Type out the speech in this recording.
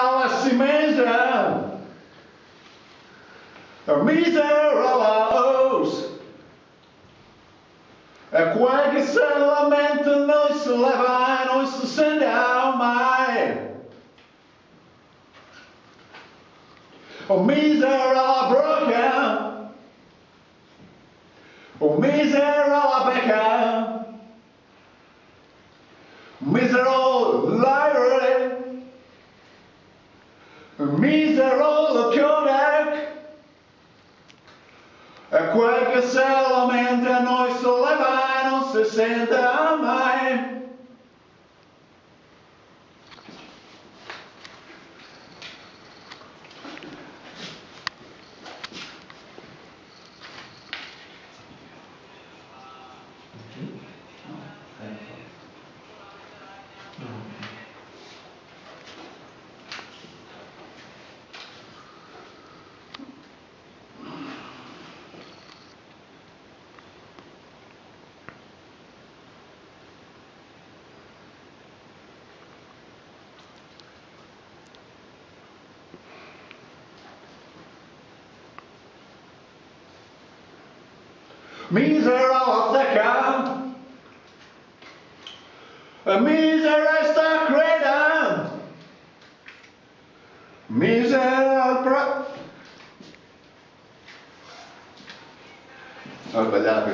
alla si mesa Miserosos É quel che se lamenta noi si leva e noi si sentiamo mai O misera broken. O misera becca Misero Misero Kodak E quel che se lamenta noi si leva e non si sente mai Misera seca Misera sta creda Misera pro... Oh, Ho sbagliato